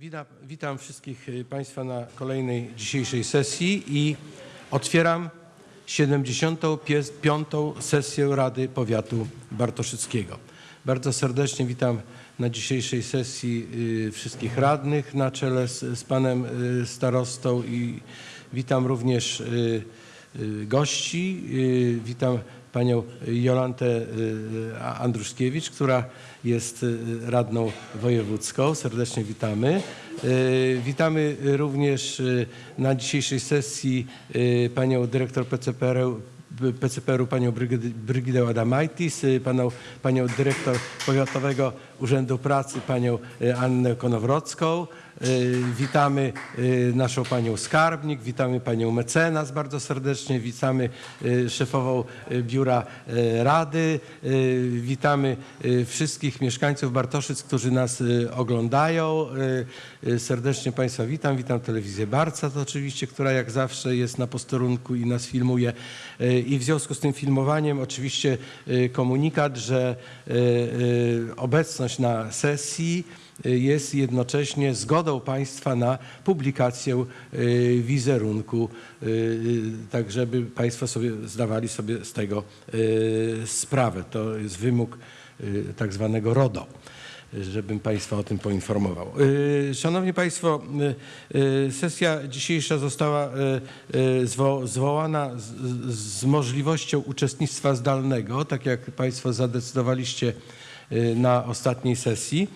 Witam, witam wszystkich y, Państwa na kolejnej dzisiejszej sesji i otwieram 75. sesję Rady Powiatu Bartoszyckiego. Bardzo serdecznie witam na dzisiejszej sesji y, wszystkich radnych na czele z, z panem y, starostą i witam również gości. Witam panią Jolantę y, Andruszkiewicz, która jest y, radną wojewódzką. Serdecznie witamy. Y, Witamy również y, na dzisiejszej sesji y, panią dyrektor PCPR-u PCPR-u panią Brygidę- Adamaitis, y, panią, panią dyrektor Powiatowego Urzędu Pracy panią y, Annę Konowrocką. Y, Witamy y, naszą panią skarbnik, witamy panią mecenas bardzo serdecznie, witamy szefową biura rady, witamy wszystkich mieszkańców Bartoszyc, którzy nas oglądają. Serdecznie Państwa witam, witam telewizję Barca to oczywiście, która jak zawsze jest na posterunku i nas filmuje. I w związku z tym filmowaniem oczywiście komunikat, że y, obecność na sesji y, jest jednocześnie zgodą państwa na publikację y, wizerunku, y, tak żeby państwo sobie zdawali sobie z tego sprawę. To jest wymóg tak zwanego RODO żebym Państwa o tym poinformował. Szanowni Państwo, sesja dzisiejsza została zwo- zwołana z, możliwością uczestnictwa zdalnego, tak jak Państwo zadecydowaliście na ostatniej sesji.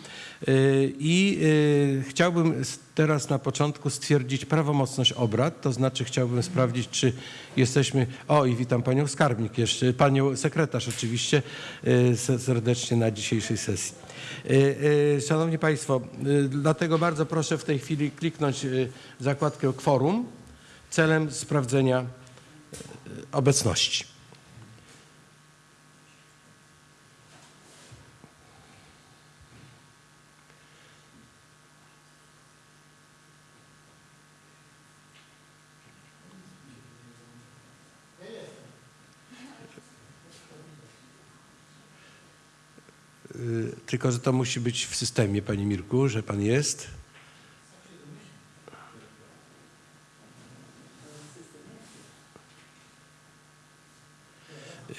Y, I y, chciałbym teraz na początku stwierdzić prawomocność obrad, to znaczy chciałbym sprawdzić, czy jesteśmy. O, i witam panią skarbnik jeszcze, panią sekretarz oczywiście y, se- serdecznie na dzisiejszej sesji. Y, y, Szanowni Państwo, y, dlatego bardzo proszę w tej chwili kliknąć y, zakładkę kworum celem sprawdzenia y, obecności. Tylko, że to musi być w systemie, Panie Mirku, że Pan jest.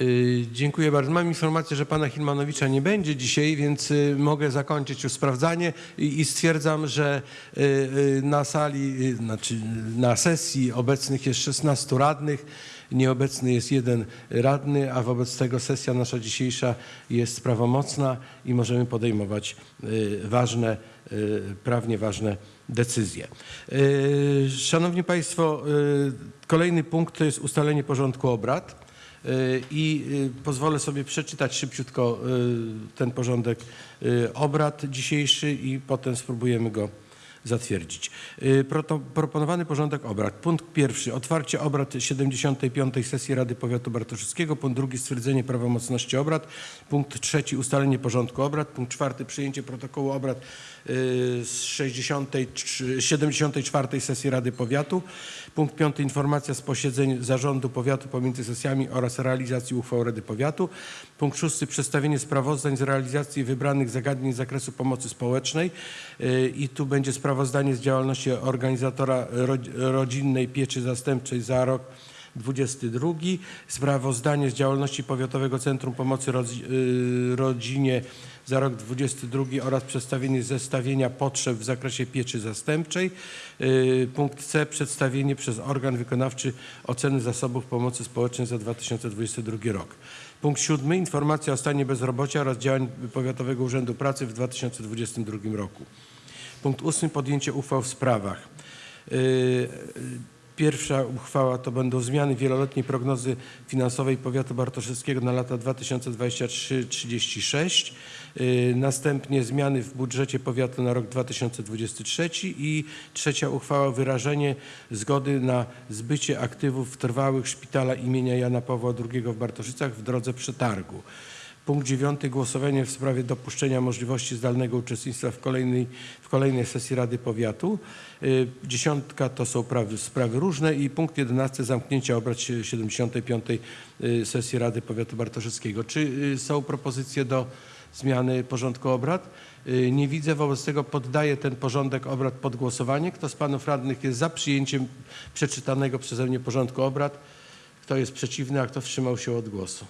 Y, Dziękuję bardzo. Mam informację, że pana Hilmanowicza nie będzie dzisiaj, więc y, mogę zakończyć już sprawdzanie i, i stwierdzam, że y, y, na sali, y, znaczy na sesji obecnych jest 16 radnych, nieobecny jest jeden radny, a wobec tego sesja nasza dzisiejsza jest prawomocna i możemy podejmować y, ważne, y, prawnie ważne decyzje. Y, Szanowni Państwo, kolejny punkt to jest ustalenie porządku obrad. I pozwolę sobie przeczytać szybciutko ten porządek obrad dzisiejszy i potem spróbujemy go zatwierdzić. Y, Proponowany porządek obrad. Punkt pierwszy. Otwarcie obrad 75. sesji Rady Powiatu Bartoszyckiego. Punkt drugi. Stwierdzenie prawomocności obrad. Punkt trzeci. Ustalenie porządku obrad. Punkt czwarty. Przyjęcie protokołu obrad y, z 63 74. sesji Rady Powiatu. Punkt piąty. Informacja z posiedzeń Zarządu Powiatu pomiędzy sesjami oraz realizacji uchwał Rady Powiatu. Punkt szósty. Przedstawienie sprawozdań z realizacji wybranych zagadnień z zakresu pomocy społecznej. Y, I tu będzie sprawozdanie z działalności organizatora rodz- rodzinnej pieczy zastępczej za rok 22. Sprawozdanie z działalności Powiatowego Centrum Pomocy y, Rodzinie za rok 22 oraz przedstawienie zestawienia potrzeb w zakresie pieczy zastępczej. Y, Punkt C. Przedstawienie przez organ wykonawczy oceny zasobów pomocy społecznej za 2022 rok. Punkt siódmy. Informacja o stanie bezrobocia oraz działań Powiatowego Urzędu Pracy w 2022 roku. Punkt ósmy. Podjęcie uchwał w sprawach. Yy, Pierwsza uchwała to będą zmiany wieloletniej prognozy finansowej powiatu bartoszyckiego na lata 2023-36. Yy, Następnie zmiany w budżecie powiatu na rok 2023 i trzecia uchwała wyrażenie zgody na zbycie aktywów trwałych szpitala imienia Jana Pawła II w Bartoszycach w drodze przetargu. Punkt dziewiąty. Głosowanie w sprawie dopuszczenia możliwości zdalnego uczestnictwa w kolejnej, w kolejnej sesji Rady Powiatu. Y, Dziesiątka to są prawy, sprawy różne i punkt jedenasty. Zamknięcie obrad sie- 75. y, sesji Rady Powiatu Bartoszyckiego. Czy y, są propozycje do zmiany porządku obrad? Nie widzę, wobec tego poddaję ten porządek obrad pod głosowanie. Kto z panów radnych jest za przyjęciem przeczytanego przeze mnie porządku obrad? Kto jest przeciwny, a kto wstrzymał się od głosu?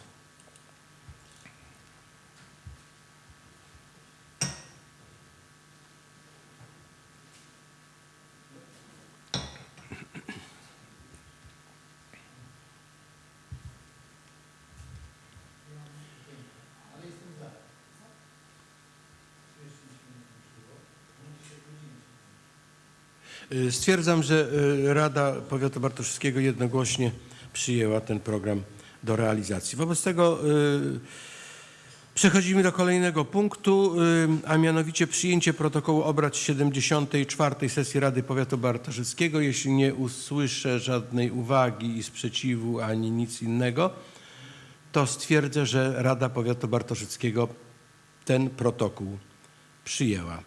Stwierdzam, że y, Rada Powiatu Bartoszewskiego jednogłośnie przyjęła ten program do realizacji. Wobec tego y, przechodzimy do kolejnego punktu, y, a mianowicie przyjęcie protokołu obrad 74. sesji Rady Powiatu Bartoszewskiego. Jeśli nie usłyszę żadnej uwagi i sprzeciwu ani nic innego, to stwierdzę, że Rada Powiatu Bartoszewskiego ten protokół przyjęła.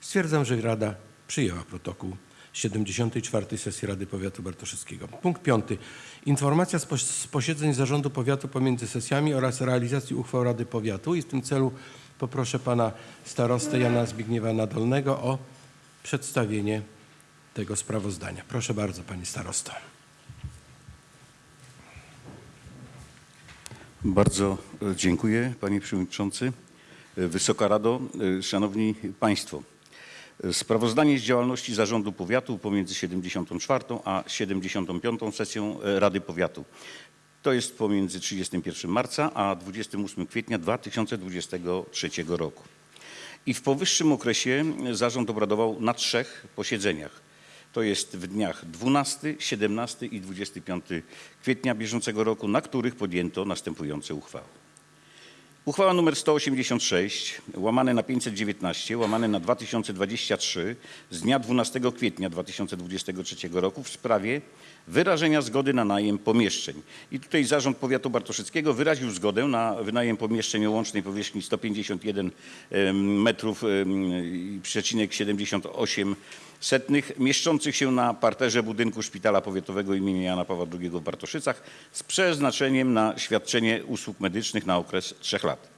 Stwierdzam, że Rada przyjęła protokół 74. sesji Rady Powiatu Bartoszewskiego. Punkt piąty. Informacja z, pos- z posiedzeń Zarządu Powiatu pomiędzy sesjami oraz realizacji uchwał Rady Powiatu. I w tym celu poproszę pana starostę Jana Zbigniewa Nadolnego o przedstawienie tego sprawozdania. Proszę bardzo, pani starosto. Bardzo e, dziękuję, panie przewodniczący. E, Wysoka Rado, e, szanowni państwo. E, Sprawozdanie z działalności Zarządu Powiatu pomiędzy 74 a 75 sesją e, Rady Powiatu. To jest pomiędzy 31 marca a 28 kwietnia 2023 roku. I w powyższym okresie zarząd obradował na trzech posiedzeniach. To jest w dniach 12, 17 i 25 kwietnia bieżącego roku, na których podjęto następujące uchwały. Uchwała nr 186 łamane na 519 łamane na 2023 z dnia 12 kwietnia 2023 roku w sprawie wyrażenia zgody na najem pomieszczeń. I tutaj Zarząd Powiatu Bartoszyckiego wyraził zgodę na wynajem pomieszczeń o łącznej powierzchni 151 em, metrów przecinek 78 setnych mieszczących się na parterze budynku Szpitala Powiatowego im. Jana Pawła II w Bartoszycach z przeznaczeniem na świadczenie usług medycznych na okres trzech lat.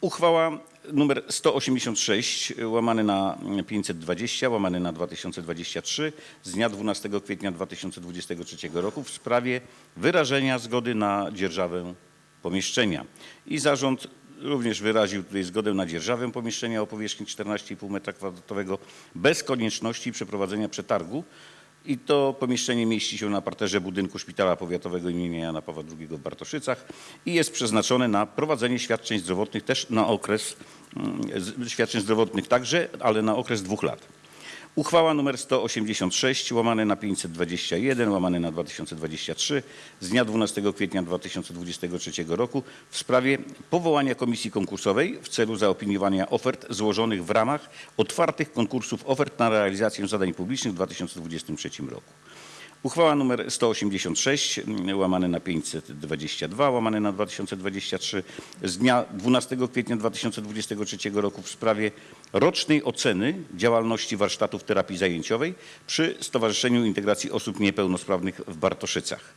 Uchwała nr 186 łamany na 520 łamany na 2023 z dnia 12 kwietnia 2023 roku w sprawie wyrażenia zgody na dzierżawę pomieszczenia. I zarząd również wyraził tutaj zgodę na dzierżawę pomieszczenia o powierzchni 14,5 m2 bez konieczności przeprowadzenia przetargu. I to pomieszczenie mieści się na parterze budynku Szpitala Powiatowego im. Jana Pawła II w Bartoszycach i jest przeznaczone na prowadzenie świadczeń zdrowotnych też na okres, mm, świadczeń zdrowotnych także, ale na okres dwóch lat. Uchwała nr 186 łamane na 521 łamane na 2023 z dnia 12 kwietnia 2023 roku w sprawie powołania komisji konkursowej w celu zaopiniowania ofert złożonych w ramach otwartych konkursów ofert na realizację zadań publicznych w 2023 roku. Uchwała nr 186 mm, łamane na 522 łamane na 2023 z dnia 12 kwietnia 2023 roku w sprawie rocznej oceny działalności warsztatów terapii zajęciowej przy Stowarzyszeniu Integracji Osób Niepełnosprawnych w Bartoszycach.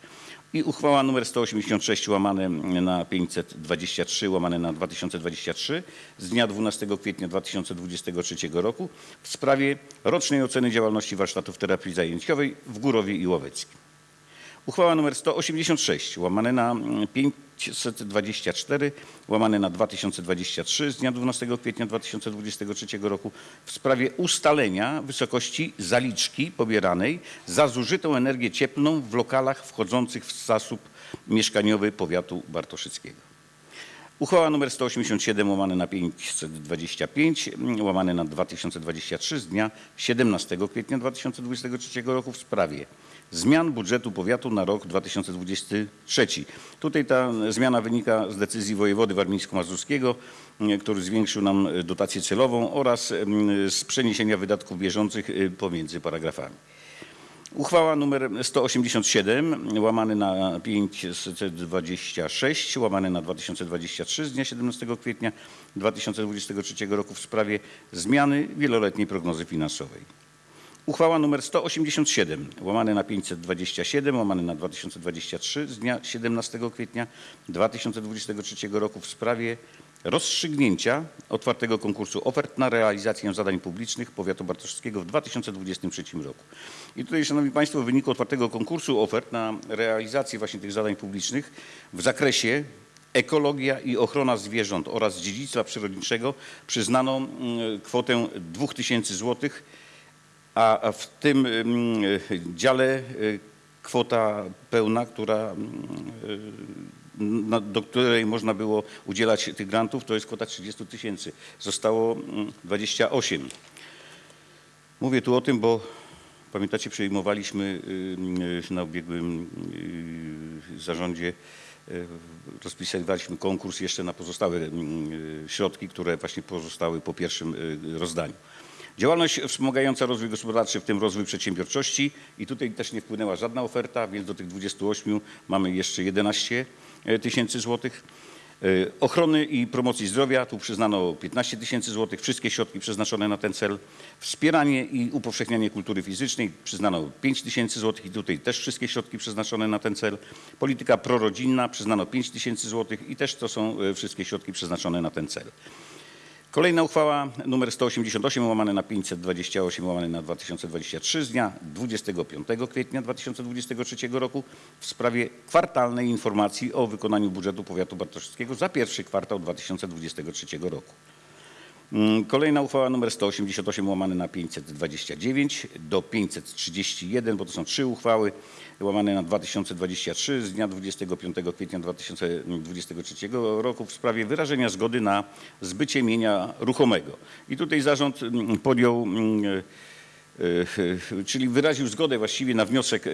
I uchwała nr 186 łamane na 523 łamane na 2023 z dnia 12 kwietnia 2023 roku w sprawie rocznej oceny działalności warsztatów terapii zajęciowej w Górowie i Łoweckim. Uchwała nr 186 łamane na 524 łamane na 2023 z dnia 12 kwietnia 2023 roku w sprawie ustalenia wysokości zaliczki pobieranej za zużytą energię cieplną w lokalach wchodzących w zasób mieszkaniowy powiatu bartoszyckiego. Uchwała nr 187 łamane na 525 łamane na 2023 z dnia 17 kwietnia 2023 roku w sprawie zmian budżetu powiatu na rok 2023. Tutaj ta zmiana wynika z decyzji wojewody warmińsko-mazurskiego, który zwiększył nam dotację celową oraz m, z przeniesienia wydatków bieżących y, pomiędzy paragrafami. Uchwała nr 187 łamany na 526 łamany na 2023 z dnia 17 kwietnia 2023 roku w sprawie zmiany wieloletniej prognozy finansowej. Uchwała nr 187 łamane na 527 łamane na 2023 z dnia 17 kwietnia 2023 roku w sprawie rozstrzygnięcia otwartego konkursu ofert na realizację zadań publicznych powiatu bartoszewskiego w 2023 roku. I tutaj, Szanowni Państwo, w wyniku otwartego konkursu ofert na realizację właśnie tych zadań publicznych w zakresie ekologia i ochrona zwierząt oraz dziedzictwa przyrodniczego przyznano mm, kwotę 2000 złotych a w tym mm, dziale y, kwota pełna, która, mm, y, do której można było udzielać tych grantów, to jest kwota 30 tysięcy. Zostało mm, 28. Mówię tu o tym, bo pamiętacie, przyjmowaliśmy y, na ubiegłym zarządzie, rozpisywaliśmy konkurs jeszcze na pozostałe mm, środki, które właśnie pozostały po pierwszym rozdaniu. Działalność wspomagająca rozwój gospodarczy, w tym rozwój przedsiębiorczości i tutaj też nie wpłynęła żadna oferta, więc do tych 28 mamy jeszcze 11 tysięcy złotych. E, Ochrony i promocji zdrowia, tu przyznano 15 tysięcy złotych, wszystkie środki przeznaczone na ten cel. Wspieranie i upowszechnianie kultury fizycznej, przyznano 5 tysięcy złotych i tutaj też wszystkie środki przeznaczone na ten cel. Polityka prorodzinna, przyznano 5 tysięcy złotych i też to są e, wszystkie środki przeznaczone na ten cel. Kolejna uchwała nr 188 łamane na 528 łamane na 2023 z dnia 25 kwietnia 2023 roku w sprawie kwartalnej informacji o wykonaniu budżetu powiatu bartoszewskiego za pierwszy kwartał 2023 roku. Mm, Kolejna uchwała nr 188 łamane na 529 do 531, bo to są trzy uchwały, łamane na 2023 z dnia 25 kwietnia 2023 roku w sprawie wyrażenia zgody na zbycie mienia ruchomego. I tutaj zarząd mm, podjął mm, e, e, czyli wyraził zgodę właściwie na wniosek e,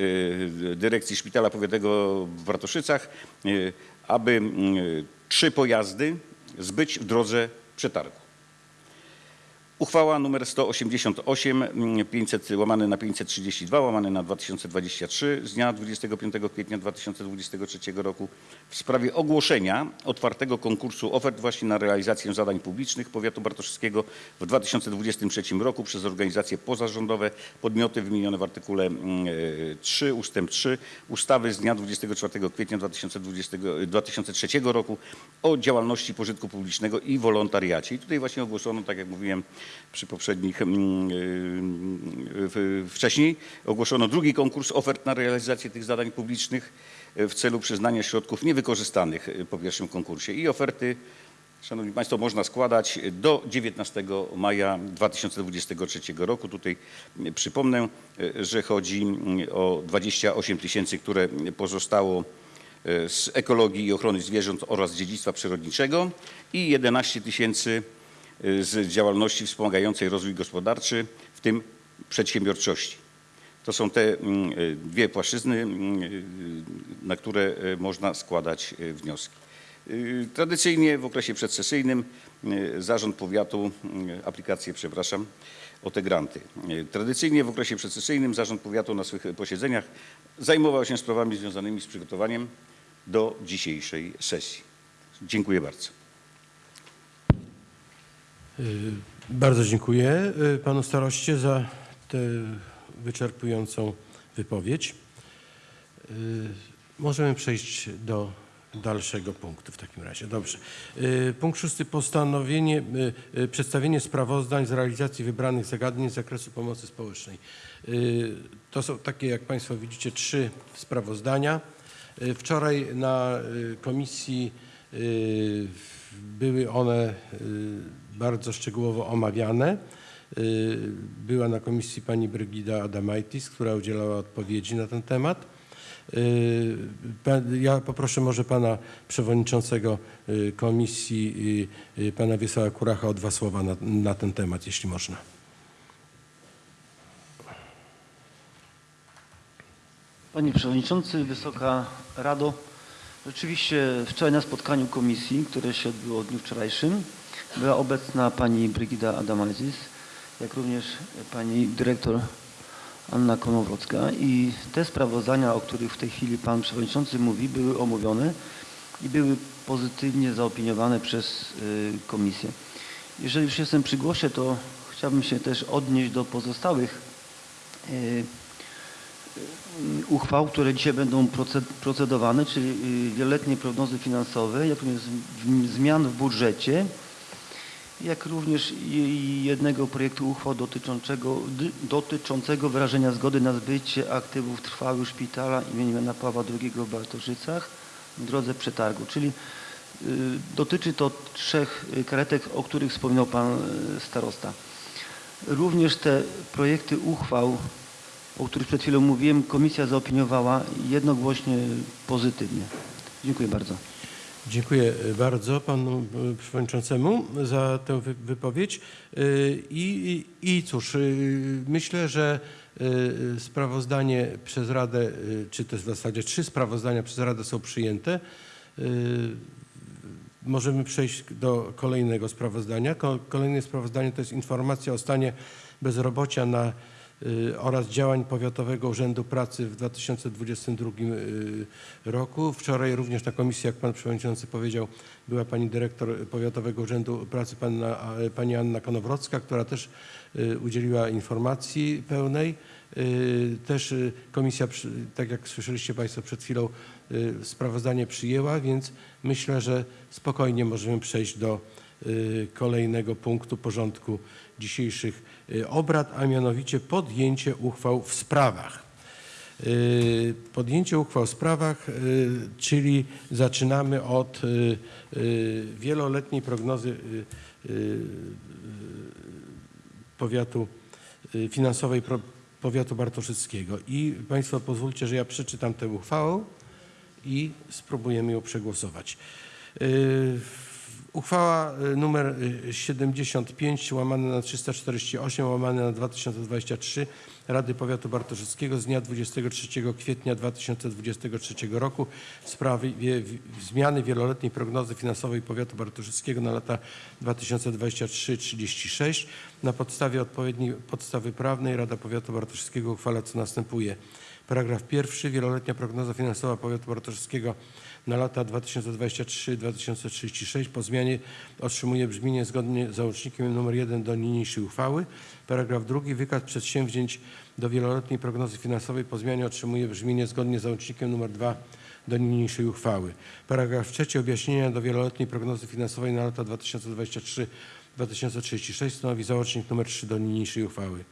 dyrekcji Szpitala Powiatowego w Bartoszycach, e, aby trzy pojazdy zbyć w drodze przetargu. Uchwała nr 188 mm, 500 łamane na 532 łamane na 2023 z dnia 25 kwietnia 2023 roku w sprawie ogłoszenia otwartego konkursu ofert właśnie na realizację zadań publicznych powiatu bartoszewskiego w 2023 roku przez organizacje pozarządowe, podmioty wymienione w artykule mm, e, 3 ustęp 3 ustawy z dnia 24 kwietnia 2020, 2003 roku o działalności pożytku publicznego i wolontariacie. I tutaj właśnie ogłoszono, tak jak mówiłem przy poprzednich, mm, y, wcześniej, ogłoszono drugi konkurs ofert na realizację tych zadań publicznych y, w celu przyznania środków niewykorzystanych y, po pierwszym konkursie. I oferty, Szanowni Państwo, można składać do 19 maja 2023 roku. Tutaj przypomnę, y, że chodzi o 28 tysięcy, które pozostało z ekologii i ochrony zwierząt oraz dziedzictwa przyrodniczego i 11 tysięcy z działalności wspomagającej rozwój gospodarczy, w tym przedsiębiorczości. To są te mm, y, dwie płaszczyzny, mm, y, na które y, można składać y, wnioski. Y, Tradycyjnie w okresie przedsesyjnym y, Zarząd Powiatu, y, aplikację, przepraszam, o te granty. Y, Tradycyjnie w okresie przedsesyjnym Zarząd Powiatu na swych posiedzeniach zajmował się sprawami związanymi z przygotowaniem do dzisiejszej sesji. Dziękuję bardzo. Y, Bardzo dziękuję y, panu staroście za tę wyczerpującą wypowiedź. Y, Możemy przejść do dalszego punktu w takim razie. Dobrze. Punkt szósty. Postanowienie, przedstawienie sprawozdań z realizacji wybranych zagadnień z zakresu pomocy społecznej. To są takie, jak Państwo widzicie, trzy sprawozdania. Wczoraj na komisji były one bardzo szczegółowo omawiane. Y, Była na komisji pani Brygida Adamaitis, która udzielała odpowiedzi na ten temat. Y, Ja poproszę może pana przewodniczącego y, komisji, pana Wiesława Kuracha o dwa słowa na, na ten temat, jeśli można. Panie Przewodniczący, Wysoka Rado. Rzeczywiście wczoraj na spotkaniu komisji, które się odbyło w dniu wczorajszym, była obecna pani Brygida Adamazis, jak również pani dyrektor Anna Konowrocka i te sprawozdania, o których w tej chwili pan Przewodniczący mówi, były omówione i były pozytywnie zaopiniowane przez y, komisję. Jeżeli już jestem przy głosie, to chciałbym się też odnieść do pozostałych y, uchwał, które dzisiaj będą proce- procedowane, czyli y, wieloletniej prognozy finansowej, jak również zmian w budżecie, jak również jednego projektu uchwał dotyczącego, dotyczącego wyrażenia zgody na zbycie aktywów trwałych szpitala im. Jana Pawła II w Bartoszycach w drodze przetargu. Czyli y, dotyczy to trzech y, karetek, o których wspominał Pan y, Starosta. Również te projekty uchwał, o których przed chwilą mówiłem, komisja zaopiniowała jednogłośnie pozytywnie. Dziękuję bardzo. Dziękuję bardzo panu e, przewodniczącemu za tę wy- wypowiedź. E, I, i, I cóż, myślę, że sprawozdanie przez Radę, czy też w zasadzie trzy sprawozdania przez Radę są przyjęte. Możemy przejść do kolejnego sprawozdania. Ko- Kolejne sprawozdanie to jest informacja o stanie bezrobocia na, y, oraz działań Powiatowego Urzędu Pracy w 2022 y, roku. Wczoraj również na komisji, jak pan przewodniczący powiedział, była pani dyrektor Powiatowego Urzędu Pracy, panna, pani Anna Konowrocka, która też y, udzieliła informacji pełnej. Y, Też y, komisja, tak jak słyszeliście Państwo przed chwilą, y, sprawozdanie przyjęła, więc myślę, że spokojnie możemy przejść do y, kolejnego punktu porządku dzisiejszych y, obrad, a mianowicie podjęcie uchwał w sprawach. Y, Podjęcie uchwał w sprawach, y, czyli zaczynamy od y, y, wieloletniej prognozy y, y, powiatu y, finansowej powiatu bartoszyckiego. I Państwo pozwólcie, że ja przeczytam tę uchwałę i spróbujemy ją przegłosować. Y, Uchwała y, y, 75 łamane na 348 łamane na 2023 Rady Powiatu Bartoszyckiego z dnia 23 kwietnia 2023 roku w sprawie zmiany wieloletniej prognozy finansowej Powiatu Bartoszyckiego na lata 2023-36. Na podstawie odpowiedniej podstawy prawnej Rada Powiatu Bartoszyckiego uchwala co następuje. Paragraf pierwszy. Wieloletnia prognoza finansowa Powiatu Bartoszyckiego na lata 2024-2036 po zmianie otrzymuje brzmienie zgodnie z załącznikiem nr 1 do niniejszej uchwały. Paragraf drugi. Wykaz przedsięwzięć do wieloletniej prognozy finansowej po zmianie otrzymuje brzmienie zgodnie z załącznikiem nr 2 do niniejszej uchwały. Paragraf trzeci. Objaśnienia do wieloletniej prognozy finansowej na lata 2023-2036 stanowi załącznik nr 3 do niniejszej uchwały.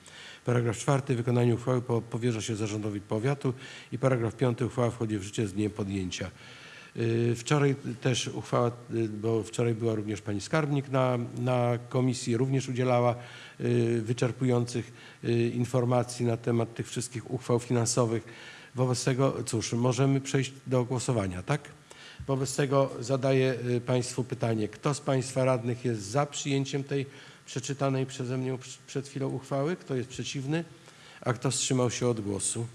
Paragraf czwarty. Wykonanie uchwały po- powierza się zarządowi powiatu i paragraf piąty. Uchwała wchodzi w życie z dniem podjęcia. Y, Wczoraj też uchwała, y, bo wczoraj była również pani skarbnik na, na komisji, również udzielała y, wyczerpujących informacji na temat tych wszystkich uchwał finansowych. Wobec tego, cóż, możemy przejść do głosowania, tak? Wobec tego zadaję Państwu pytanie, kto z Państwa radnych jest za przyjęciem tej przeczytanej przeze mnie przed chwilą uchwały? Kto jest przeciwny? A kto wstrzymał się od głosu?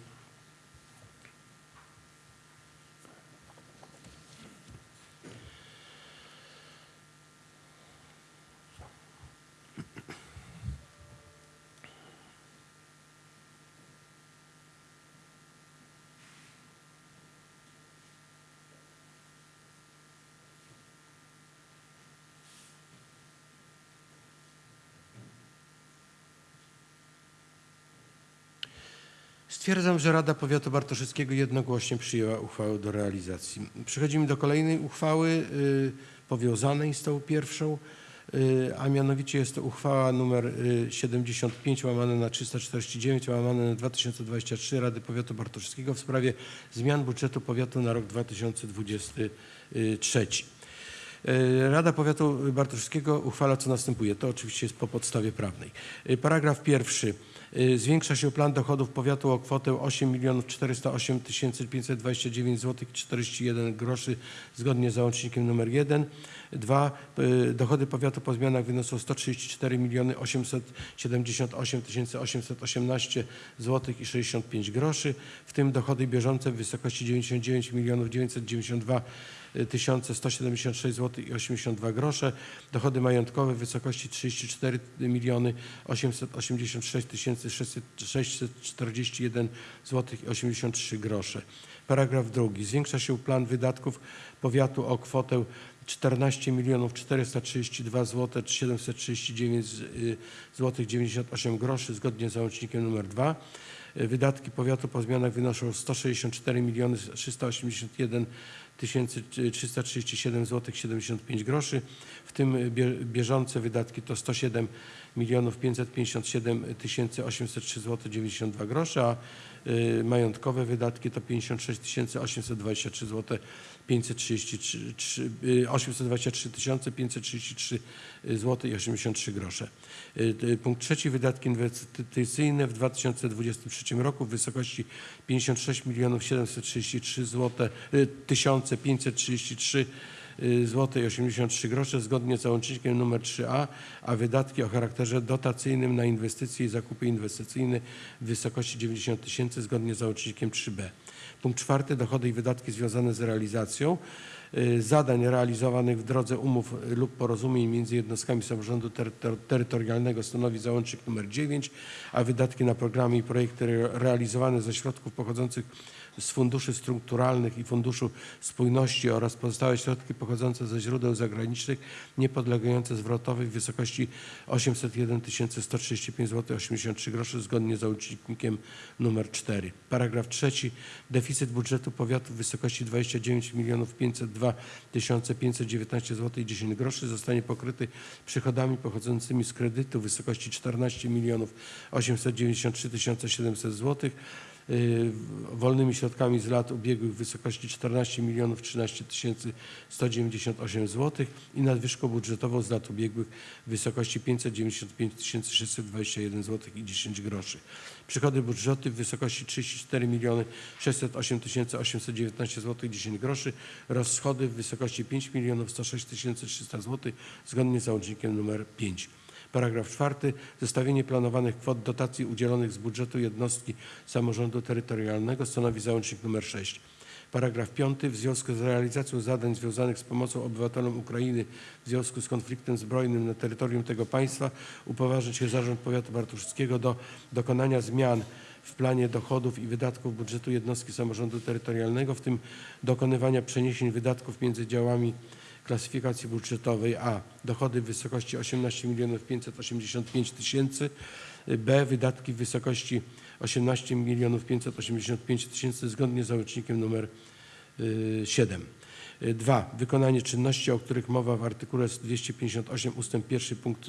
Stwierdzam, że Rada Powiatu Bartoszyckiego jednogłośnie przyjęła uchwałę do realizacji. Przechodzimy do kolejnej uchwały y, powiązanej z tą pierwszą, y, a mianowicie jest to uchwała y, 75 łamane na 349 łamane na 2023 Rady Powiatu Bartoszyckiego w sprawie zmian budżetu powiatu na rok 2023. E, Rada Powiatu Bartoszyckiego uchwala co następuje. To oczywiście jest po podstawie prawnej. E, Paragraf pierwszy. E, Zwiększa się plan dochodów powiatu o kwotę 8 408 529 zł 41 groszy zgodnie z załącznikiem nr 1. Dwa. e, Dochody powiatu po zmianach wyniosą 134 878 818 zł i 65 groszy, w tym dochody bieżące w wysokości 99 992 1176 zł i 82 grosze, dochody majątkowe w wysokości 34 miliony 886 641 zł i 83 grosze. Paragraf drugi. Zwiększa się plan wydatków powiatu o kwotę 14 milionów 432 zł 739 zł 98 groszy zgodnie z załącznikiem numer 2. Wydatki powiatu po zmianach wynoszą 164 miliony 381 tysięcy 337 zł 75 groszy, w tym bie- bieżące wydatki to 107 milionów 557 tysięcy 803 zł 92 grosze, a y, majątkowe wydatki to 56 tysięcy 823 zł 533 y, 823 tysiące 533 zł i 83 grosze. Y, Punkt trzeci wydatki inwestycyjne w 2023 roku w wysokości 56 milionów 733 zł tysiące 533 zł i 83 grosze zgodnie z załącznikiem nr 3a, a wydatki o charakterze dotacyjnym na inwestycje i zakupy inwestycyjne w wysokości 90 tysięcy zgodnie z załącznikiem 3b. Punkt czwarty dochody i wydatki związane z realizacją y, zadań realizowanych w drodze umów lub porozumień między jednostkami samorządu terytor- terytorialnego stanowi załącznik nr 9, a wydatki na programy i projekty re- realizowane ze środków pochodzących z funduszy strukturalnych i Funduszu Spójności oraz pozostałe środki pochodzące ze źródeł zagranicznych niepodlegające zwrotowi w wysokości 801 135 zł 83 groszy zgodnie z załącznikiem nr 4. Paragraf trzeci. Deficyt budżetu powiatu w wysokości 29 milionów 502 519 zł i 10 groszy zostanie pokryty przychodami pochodzącymi z kredytu w wysokości 14 milionów 893 700 zł y, wolnymi środkami z lat ubiegłych w wysokości 14 milionów 13 tysięcy 198 zł i nadwyżką budżetową z lat ubiegłych w wysokości 595 621 zł i 10 groszy. Przychody budżetu w wysokości 34 miliony 608 819 zł i 10 groszy. Rozchody w wysokości 5 milionów 106 300 zł zgodnie z załącznikiem nr 5. Paragraf czwarty. Zestawienie planowanych kwot dotacji udzielonych z budżetu jednostki samorządu terytorialnego stanowi załącznik nr 6. Paragraf piąty. W związku z realizacją zadań związanych z pomocą obywatelom Ukrainy w związku z konfliktem zbrojnym na terytorium tego państwa upoważnić się Zarząd Powiatu Bartoszyckiego do dokonania zmian w planie dochodów i wydatków budżetu jednostki samorządu terytorialnego, w tym dokonywania przeniesień wydatków między działami klasyfikacji budżetowej A. Dochody w wysokości 18 milionów 585 tysięcy. B. Wydatki w wysokości 18 milionów 585 tysięcy zgodnie z załącznikiem numer 7. 2. Wykonanie czynności, o których mowa w artykule 258 ust. 1 punkt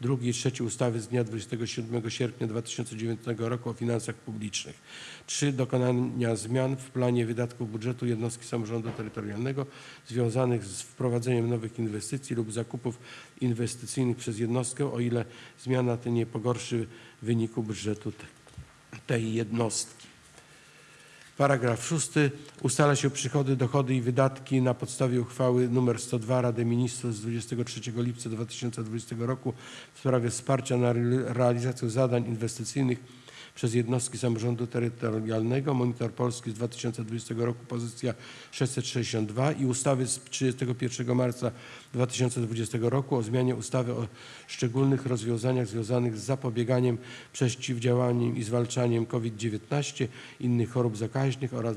2 i 3 ustawy z dnia 27 sierpnia 2009 roku o finansach publicznych. 3. Dokonania zmian w planie wydatków budżetu jednostki samorządu terytorialnego związanych z wprowadzeniem nowych inwestycji lub zakupów inwestycyjnych przez jednostkę, o ile zmiana ta nie pogorszy wyniku budżetu te- tej jednostki. Paragraf szósty. Ustala się przychody, dochody i wydatki na podstawie uchwały nr 102 Rady Ministrów z 23 lipca 2020 roku w sprawie wsparcia na re- realizację zadań inwestycyjnych przez jednostki samorządu terytorialnego. Monitor Polski z 2020 roku pozycja 662 i ustawy z 31 marca 2020 roku o zmianie ustawy o szczególnych rozwiązaniach związanych z zapobieganiem, przeciwdziałaniem i zwalczaniem COVID-19, innych chorób zakaźnych oraz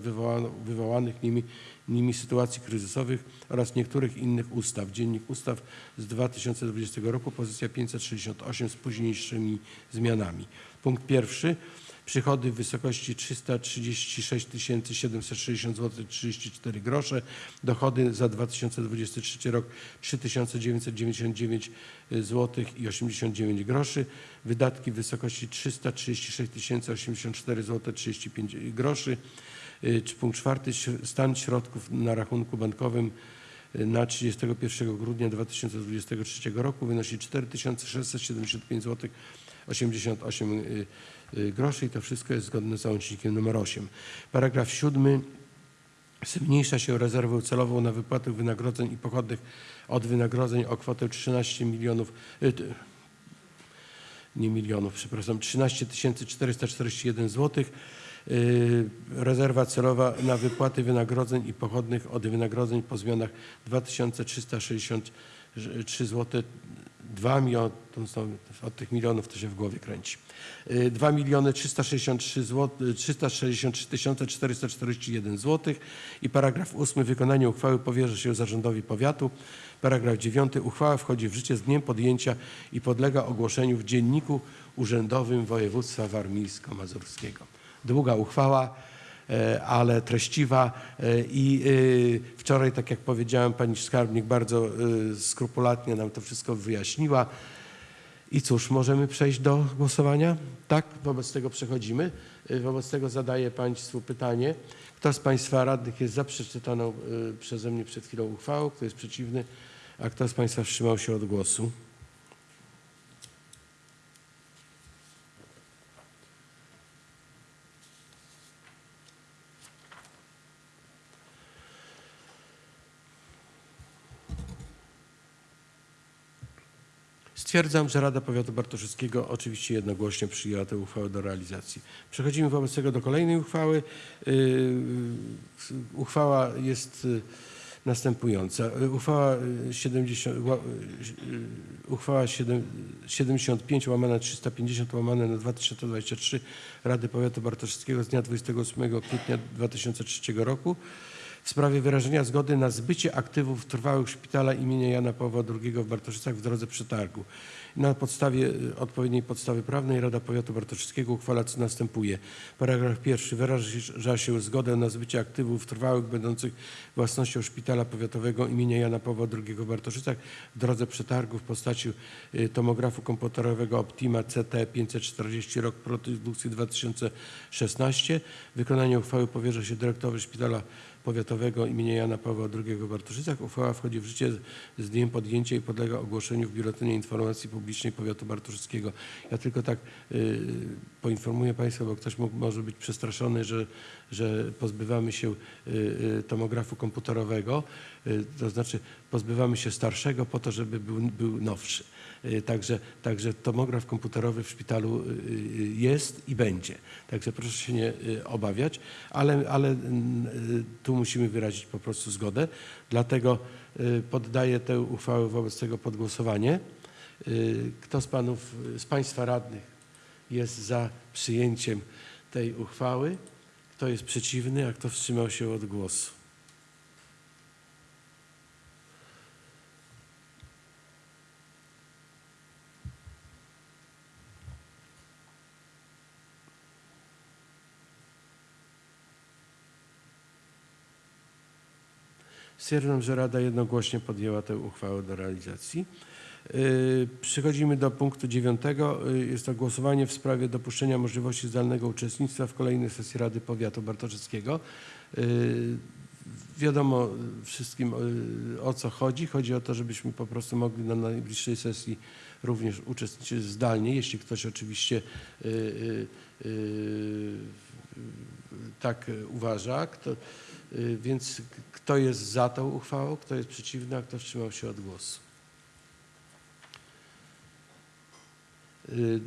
wywołanych nimi, nimi sytuacji kryzysowych oraz niektórych innych ustaw. Dziennik ustaw z 2020 roku, pozycja 568 z późniejszymi zmianami. Punkt pierwszy. Przychody w wysokości 336 760 zł 34 grosze. Dochody za 2023 rok 3999 zł i 89 groszy. Wydatki w wysokości 336 084 zł 35 groszy. Y, Punkt czwarty. Stan środków na rachunku bankowym y, na 31 grudnia 2023 roku wynosi 4675 zł 88 y, y, groszy i to wszystko jest zgodne z załącznikiem nr 8. Paragraf siódmy. Zmniejsza się rezerwę celową na wypłatę wynagrodzeń i pochodnych od wynagrodzeń o kwotę 13 milionów, y, nie milionów, przepraszam, 13 441 zł. Rezerwa celowa na wypłaty wynagrodzeń i pochodnych od wynagrodzeń po zmianach 2363 zł 2 miliony, od tych milionów to się w głowie kręci. Y, 2 miliony 363 zł, 363 tysiące 441 zł i paragraf 8 wykonanie uchwały powierza się zarządowi powiatu. Paragraf 9 uchwała wchodzi w życie z dniem podjęcia i podlega ogłoszeniu w dzienniku urzędowym województwa warmińsko-mazurskiego. Długa uchwała, ale treściwa e, i e, wczoraj, tak jak powiedziałem, pani skarbnik bardzo e, skrupulatnie nam to wszystko wyjaśniła. I cóż, możemy przejść do głosowania? Tak, wobec tego przechodzimy. Wobec tego zadaję Państwu pytanie. Kto z Państwa radnych jest za przeczytaną przeze mnie przed chwilą uchwałą? Kto jest przeciwny? A kto z Państwa wstrzymał się od głosu? Stwierdzam, że Rada Powiatu Bartoszyckiego oczywiście jednogłośnie przyjęła tę uchwałę do realizacji. Przechodzimy wobec tego do kolejnej uchwały. Yy, Uchwała jest y, następująca. Y, Uchwała y, 70, ła- y, uchwała 7 75 łamane 350 łamane na 2023 Rady Powiatu Bartoszyckiego z dnia 28 kwietnia 2003 roku w sprawie wyrażenia zgody na zbycie aktywów trwałych szpitala imienia Jana Pawła II w Bartoszycach w drodze przetargu. Na podstawie y, odpowiedniej podstawy prawnej Rada Powiatu Bartoszyckiego uchwala co następuje. Paragraf pierwszy wyraża się zgodę na zbycie aktywów trwałych będących własnością szpitala powiatowego imienia Jana Pawła II w Bartoszycach w drodze przetargu w postaci y, tomografu komputerowego Optima CT 540 rok produkcji 2016. Wykonanie uchwały powierza się dyrektorowi szpitala powiatowego imienia Jana Pawła II w Bartoszycach. Uchwała wchodzi w życie z dniem podjęcia i podlega ogłoszeniu w Biuletynie Informacji Publicznej Powiatu Bartoszyckiego. Ja tylko tak y, poinformuję Państwa, bo ktoś mógł, może być przestraszony, że, że pozbywamy się y, y, tomografu komputerowego, y, to znaczy pozbywamy się starszego po to, żeby był, był nowszy. Y, Także, także tomograf komputerowy w szpitalu y, y, jest i będzie. Także proszę się nie obawiać, ale, ale tu musimy wyrazić po prostu zgodę. Dlatego poddaję tę uchwałę wobec tego pod głosowanie. Kto z panów, z państwa radnych jest za przyjęciem tej uchwały? Kto jest przeciwny, a kto wstrzymał się od głosu? Stwierdzam, że Rada jednogłośnie podjęła tę uchwałę do realizacji. Yy, Przechodzimy do punktu dziewiątego. Yy, Jest to głosowanie w sprawie dopuszczenia możliwości zdalnego uczestnictwa w kolejnej sesji Rady Powiatu Bartoszyckiego. Yy, Wiadomo wszystkim o co chodzi. Chodzi o to, żebyśmy po prostu mogli na najbliższej sesji również uczestniczyć zdalnie, jeśli ktoś oczywiście tak uważa. Kto, y, Więc k- kto jest za tą uchwałą, kto jest przeciwny, a kto wstrzymał się od głosu? Y,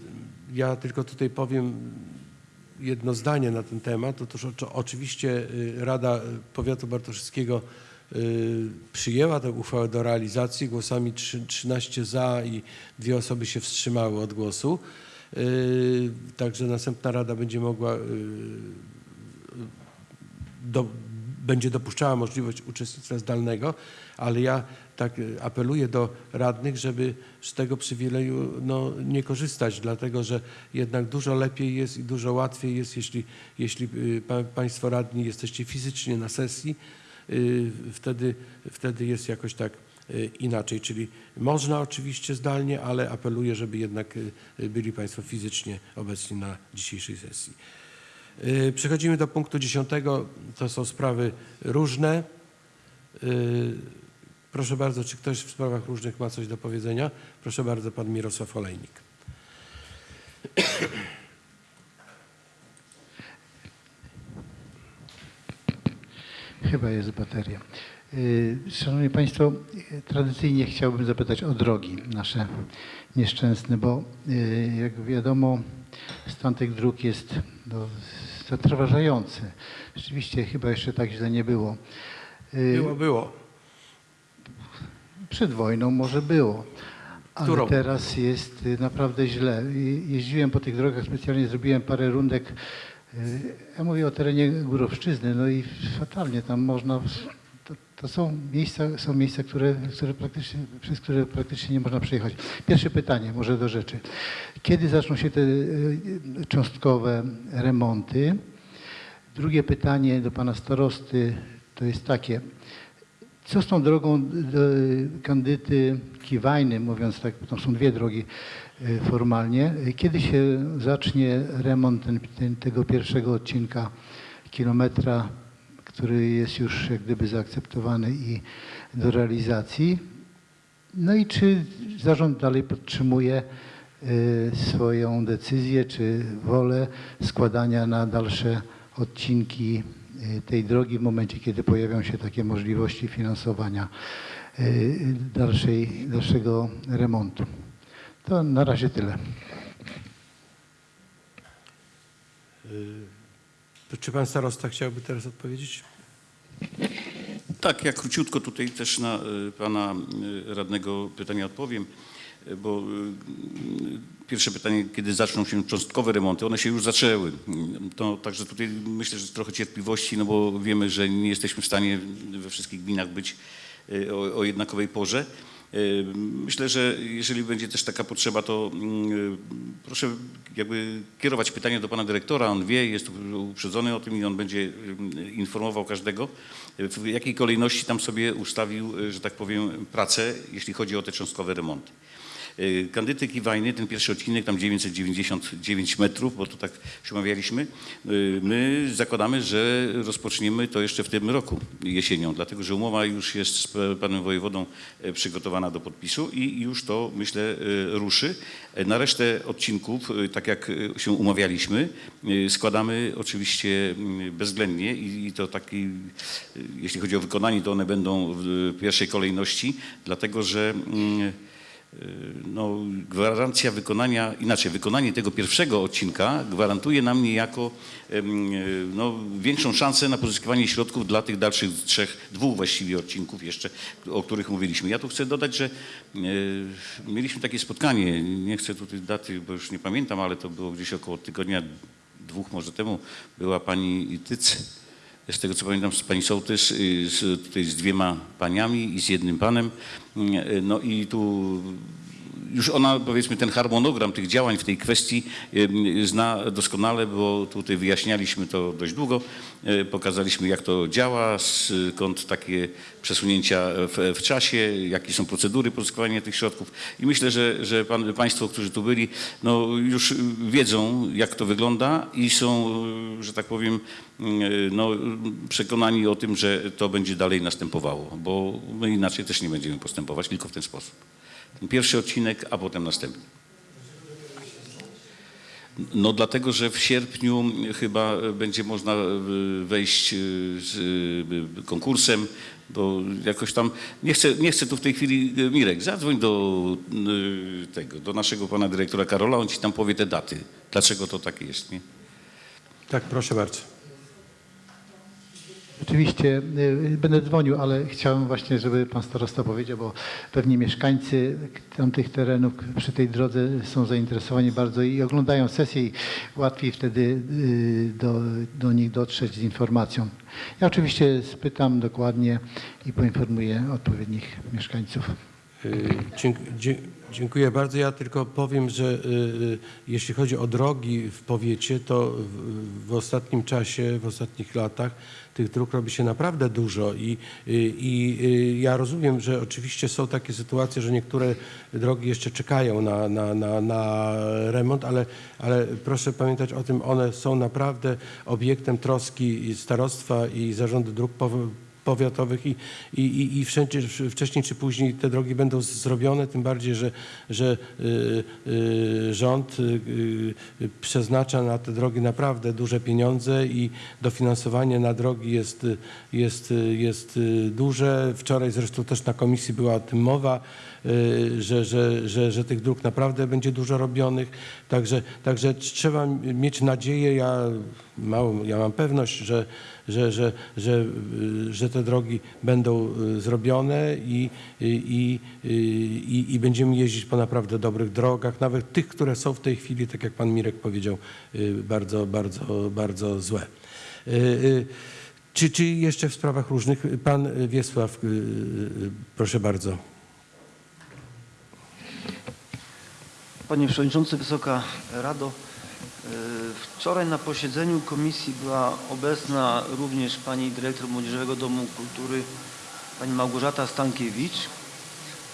Ja tylko tutaj powiem jedno zdanie na ten temat. Otóż oczy- oczywiście y, Rada Powiatu Bartoszyckiego y, przyjęła tę uchwałę do realizacji głosami trzy- 13 za i dwie osoby się wstrzymały od głosu. Y, Także następna Rada będzie mogła y, do, będzie dopuszczała możliwość uczestnictwa zdalnego, ale ja tak y, apeluję do radnych, żeby z tego przywileju no, nie korzystać, dlatego że jednak dużo lepiej jest i dużo łatwiej jest, jeśli, jeśli y, pa, Państwo radni jesteście fizycznie na sesji, y, wtedy, wtedy jest jakoś tak inaczej. Czyli można oczywiście zdalnie, ale apeluję, żeby jednak byli Państwo fizycznie obecni na dzisiejszej sesji. Y, Przechodzimy do punktu dziesiątego. To są sprawy różne. Y, Proszę bardzo, czy ktoś w sprawach różnych ma coś do powiedzenia? Proszę bardzo, pan Mirosław Olejnik. Chyba jest bateria. Y, Szanowni Państwo, tradycyjnie chciałbym zapytać o drogi nasze nieszczęsne, bo y, jak wiadomo stan tych dróg jest no, zatrważający. Rzeczywiście chyba jeszcze tak źle nie było. Y, Było, było. Przed wojną może było, Ale Którą? teraz jest naprawdę źle. Jeździłem po tych drogach, specjalnie zrobiłem parę rundek. Ja mówię o terenie Górowszczyzny, no i fatalnie tam można. To, to są miejsca, są miejsca które, które praktycznie, przez które praktycznie nie można przejechać. Pierwsze pytanie, może do rzeczy. Kiedy zaczną się te y, cząstkowe remonty? Drugie pytanie do pana starosty to jest takie. Co z tą drogą do kandyty Kiwajny, mówiąc tak, bo są dwie drogi y, formalnie. Kiedy się zacznie remont ten, ten, tego pierwszego odcinka kilometra, który jest już jak gdyby zaakceptowany i do realizacji? No i czy zarząd dalej podtrzymuje y, swoją decyzję czy wolę składania na dalsze odcinki y, tej drogi w momencie, kiedy pojawią się takie możliwości finansowania y, dalszej, dalszego remontu. To na razie tyle. To Czy pan starosta chciałby teraz odpowiedzieć? Tak, ja króciutko tutaj też na y, pana y, radnego pytania odpowiem, y, bo pierwsze pytanie, kiedy zaczną się cząstkowe remonty, one się już zaczęły. To także tutaj myślę, że trochę cierpliwości, no bo wiemy, że nie jesteśmy w stanie we wszystkich gminach być o, o jednakowej porze. Y, Myślę, że jeżeli będzie też taka potrzeba, to mm, proszę jakby kierować pytanie do pana dyrektora. On wie, jest uprzedzony o tym i on będzie y, informował każdego, w jakiej kolejności tam sobie ustawił, y, że tak powiem, pracę, jeśli chodzi o te cząstkowe remonty. Y, Kandyty Kiwajny, ten pierwszy odcinek, tam 999 metrów, bo to tak się umawialiśmy, y, my zakładamy, że rozpoczniemy to jeszcze w tym roku jesienią, dlatego że umowa już jest z panem wojewodą y, przygotowana do podpisu i już to, myślę, y, ruszy. Y, Na resztę odcinków, tak jak się umawialiśmy, składamy oczywiście y, bezwzględnie i i to taki, jeśli chodzi o wykonanie, to one będą w pierwszej kolejności, dlatego że mm, no, gwarancja wykonania, inaczej, wykonanie tego pierwszego odcinka gwarantuje nam niejako em, no, większą szansę na pozyskiwanie środków dla tych dalszych trzech, dwóch właściwie odcinków jeszcze, o których mówiliśmy. Ja tu chcę dodać, że e, mieliśmy takie spotkanie, nie chcę tutaj daty, bo już nie pamiętam, ale to było gdzieś około tygodnia, dwóch może temu, była pani Tyc, z tego co pamiętam, z pani Sołtys, y, z, tutaj z dwiema paniami i z jednym panem. Y, No i tu już ona, powiedzmy, ten harmonogram tych działań w tej kwestii zna doskonale, bo tutaj wyjaśnialiśmy to dość długo. Y, Pokazaliśmy, jak to działa, skąd takie przesunięcia w, w czasie, jakie są procedury pozyskiwania tych środków. I myślę, że, że pan, Państwo, którzy tu byli, no już wiedzą, jak to wygląda i są, że tak powiem, y, no, przekonani o tym, że to będzie dalej następowało, bo my inaczej też nie będziemy postępować, tylko w ten sposób. Pierwszy odcinek, a potem następny. No dlatego, że w sierpniu chyba będzie można y, wejść y, z y, konkursem, bo jakoś tam, nie chcę, nie chcę tu w tej chwili, Mirek, zadzwoń do tego, do naszego pana dyrektora Karola, on ci tam powie te daty, dlaczego to takie jest, nie? Tak, proszę bardzo. Oczywiście y, będę dzwonił, ale chciałem właśnie, żeby pan starosta powiedział, bo pewnie mieszkańcy tamtych terenów przy tej drodze są zainteresowani bardzo i oglądają sesję i łatwiej wtedy y, do, do nich dotrzeć z informacją. Ja oczywiście spytam dokładnie i poinformuję odpowiednich mieszkańców. Y, dzięk- dzie- Dziękuję bardzo. Ja tylko powiem, że y, y, jeśli chodzi o drogi w powiecie, to w, ostatnim czasie, w ostatnich latach tych dróg robi się naprawdę dużo i, y, i ja rozumiem, że oczywiście są takie sytuacje, że niektóre drogi jeszcze czekają na, na, na, na remont, ale, ale proszę pamiętać o tym, one są naprawdę obiektem troski starostwa i zarządu dróg powiatowych i, i, i, wszędzie, wcześniej czy później te drogi będą zrobione, tym bardziej, że, że y, y, rząd y, przeznacza na te drogi naprawdę duże pieniądze i dofinansowanie na drogi jest, jest, jest duże. Wczoraj zresztą też na komisji była o tym mowa. że, że, że, że tych dróg naprawdę będzie dużo robionych. Także, także trzeba mieć nadzieję, ja, ja mam pewność, że, że, że, że, y, że te drogi będą y, zrobione i, i, i, i, i będziemy jeździć po naprawdę dobrych drogach, nawet tych, które są w tej chwili, tak jak pan Mirek powiedział, y, bardzo, bardzo, bardzo złe. Y, y, Czy, czy jeszcze w sprawach różnych? Pan Wiesław, y, y, proszę bardzo. Panie Przewodniczący, Wysoka Rado. Wczoraj na posiedzeniu komisji była obecna również Pani Dyrektor Młodzieżowego Domu Kultury, Pani Małgorzata Stankiewicz.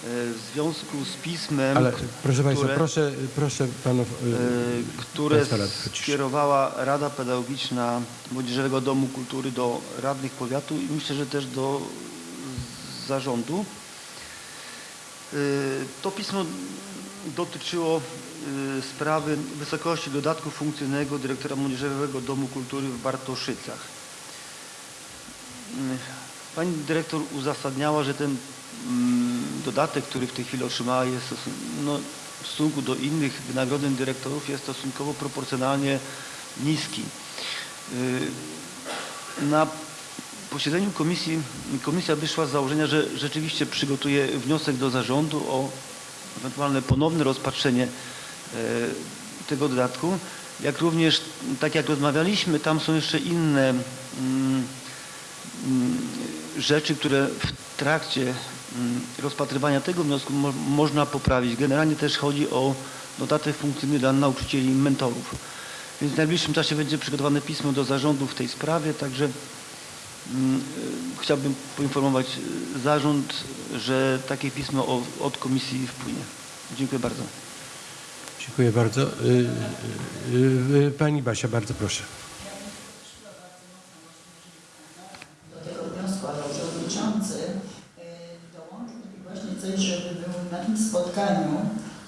W związku z pismem, Ale proszę Państwa, które- proszę, proszę Panów... y, e, które Państwa skierowała Rada Pedagogiczna Młodzieżowego Domu Kultury do radnych powiatu i myślę, że też do zarządu. Y, To pismo dotyczyło sprawy wysokości dodatku funkcyjnego dyrektora Młodzieżowego Domu Kultury w Bartoszycach. Y, Pani dyrektor uzasadniała, że ten mm, dodatek, który w tej chwili otrzymała jest no, w stosunku do innych wynagrodzeń dyrektorów jest stosunkowo proporcjonalnie niski. Y, Na posiedzeniu komisji komisja wyszła z założenia, że rzeczywiście przygotuje wniosek do zarządu o ewentualne ponowne rozpatrzenie tego dodatku. Jak również, tak jak rozmawialiśmy, tam są jeszcze inne mm, mm, rzeczy, które w trakcie mm, rozpatrywania tego wniosku mo można poprawić. Generalnie też chodzi o dodatek funkcyjny dla nauczycieli i mentorów. Więc w najbliższym czasie będzie przygotowane pismo do zarządu w tej sprawie, także y, Chciałbym poinformować y, zarząd, że takie pismo od komisji wpłynie. Dziękuję bardzo. Dziękuję bardzo. Y, y, y, Pani Basia, bardzo proszę. do tego wniosku, ale przewodniczący dołączył mi właśnie coś, żeby był na tym spotkaniu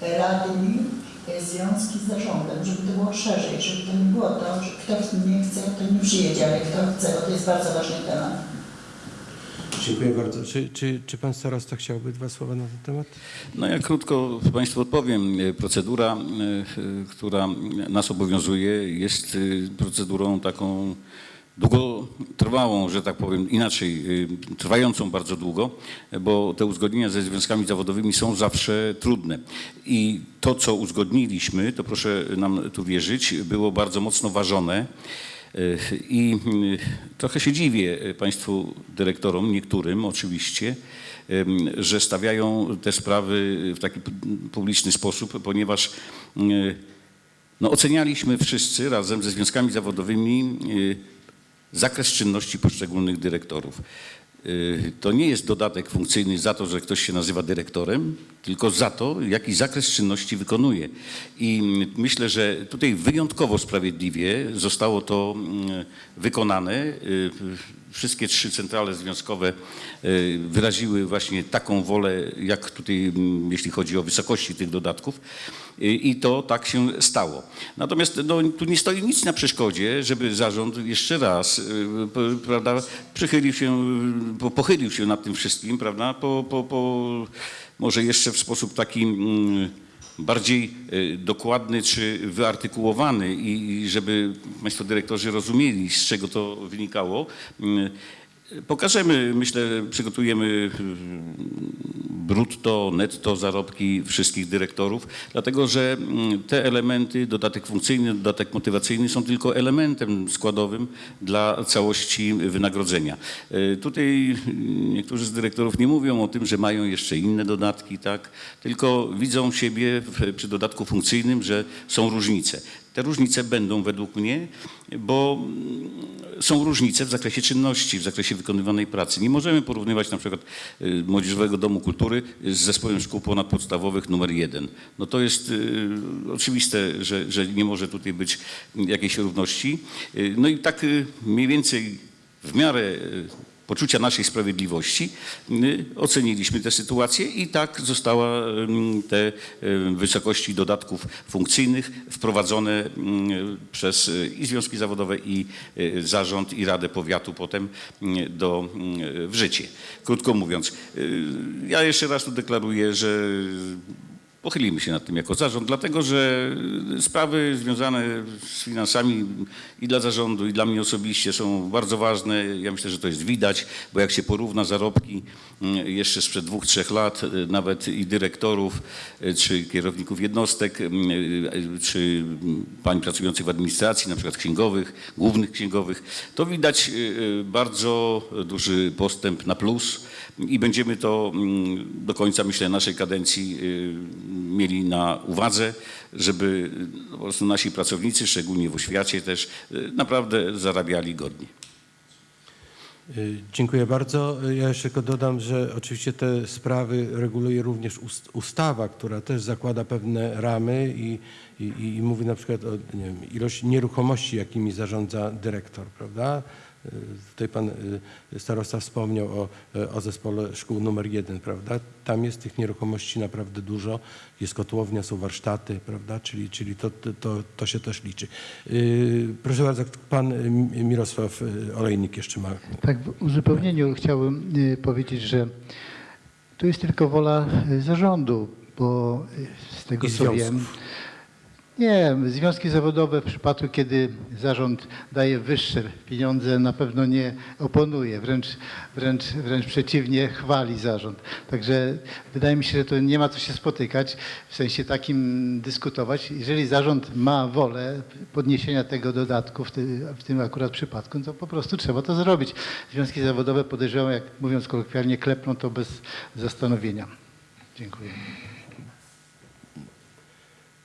radni e, związki z zarządem, żeby to było szerzej, żeby to nie było to, że kto nie chce, to nie przyjedzie, ale kto chce, bo to jest bardzo ważny temat. Dziękuję bardzo. Czy, czy, czy Pan starosta chciałby dwa słowa na ten temat? No ja krótko Państwu odpowiem. E, Procedura, e, która nas obowiązuje jest e, procedurą taką długotrwałą, że tak powiem, inaczej, trwającą bardzo długo, bo te uzgodnienia ze związkami zawodowymi są zawsze trudne. I to, co uzgodniliśmy, to proszę nam tu wierzyć, było bardzo mocno ważone. I y, trochę się dziwię y, Państwu dyrektorom, niektórym oczywiście, że stawiają te sprawy w taki pu- publiczny sposób, ponieważ y, no, ocenialiśmy wszyscy razem ze związkami zawodowymi zakres czynności poszczególnych dyrektorów. Y, To nie jest dodatek funkcyjny za to, że ktoś się nazywa dyrektorem, tylko za to, jaki zakres czynności wykonuje. I mm, myślę, że tutaj wyjątkowo sprawiedliwie zostało to mm, wykonane. Wszystkie trzy centrale związkowe y, wyraziły właśnie taką wolę, jak tutaj, mm, jeśli chodzi o wysokości tych dodatków. I i to tak się stało. Natomiast no, tu nie stoi nic na przeszkodzie, żeby zarząd jeszcze raz p- prawda, przychylił się, po- pochylił się nad tym wszystkim, prawda, po, po, po, może jeszcze w sposób taki mm, bardziej y, dokładny czy wyartykułowany i i żeby Państwo dyrektorzy rozumieli, z czego to wynikało. Pokażemy, myślę, przygotujemy brutto, netto zarobki wszystkich dyrektorów, dlatego że mm, te elementy, dodatek funkcyjny, dodatek motywacyjny są tylko elementem składowym dla całości wynagrodzenia. E, Tutaj mm, niektórzy z dyrektorów nie mówią o tym, że mają jeszcze inne dodatki, tak? tylko widzą siebie przy dodatku funkcyjnym, że są różnice. Te różnice będą według mnie, bo mm, są różnice w zakresie czynności, w zakresie wykonywanej pracy. Nie możemy porównywać na przykład y, Młodzieżowego Domu Kultury z zespołem szkół ponadpodstawowych numer jeden. No to jest y, oczywiste, że, że nie może tutaj być jakiejś równości. Y, No i tak mniej więcej w miarę poczucia naszej sprawiedliwości oceniliśmy tę sytuację i tak została te wysokości dodatków funkcyjnych wprowadzone ym, przez y, i związki zawodowe i y, zarząd i Radę Powiatu potem y, do, y, w życie. Krótko mówiąc, y, ja jeszcze raz tu deklaruję, że Pochylimy się nad tym jako zarząd, dlatego że sprawy związane z finansami i dla zarządu, i dla mnie osobiście są bardzo ważne. Ja myślę, że to jest widać, bo jak się porówna zarobki mm, jeszcze sprzed dwóch, trzech lat, y, nawet i dyrektorów, y, czy kierowników jednostek, y, czy pań pracujących w administracji, na przykład księgowych, głównych księgowych, to widać y, y, bardzo duży postęp na plus i będziemy to mm, do końca, myślę, naszej kadencji y, mieli na uwadze, żeby y, po prostu nasi pracownicy, szczególnie w oświacie też, y, naprawdę zarabiali godnie. Dziękuję bardzo. Ja jeszcze tylko dodam, że oczywiście te sprawy reguluje również ust- ustawa, która też zakłada pewne ramy i, i, i mówi na przykład o nie wiem, ilość nieruchomości, jakimi zarządza dyrektor, prawda? Y, Tutaj pan y, starosta wspomniał o, o zespole szkół numer jeden, prawda? Tam jest tych nieruchomości naprawdę dużo. Jest kotłownia, są warsztaty, prawda? Czyli, czyli to, to- to, się też liczy. Y, Proszę bardzo, pan y, Mirosław y, Olejnik jeszcze ma Tak, w uzupełnieniu chciałbym y, powiedzieć, że tu jest tylko wola y, zarządu, bo y, z tego I co związków. wiem. Nie, związki zawodowe w przypadku, kiedy zarząd daje wyższe pieniądze, na pewno nie oponuje, wręcz, wręcz, wręcz przeciwnie, chwali zarząd. Także wydaje mi się, że to nie ma co się spotykać, w sensie takim dyskutować. Jeżeli zarząd ma wolę podniesienia tego dodatku, w, ty, w tym akurat przypadku, no to po prostu trzeba to zrobić. Związki zawodowe podejrzewam, jak mówiąc kolokwialnie, klepną to bez zastanowienia. Dziękuję.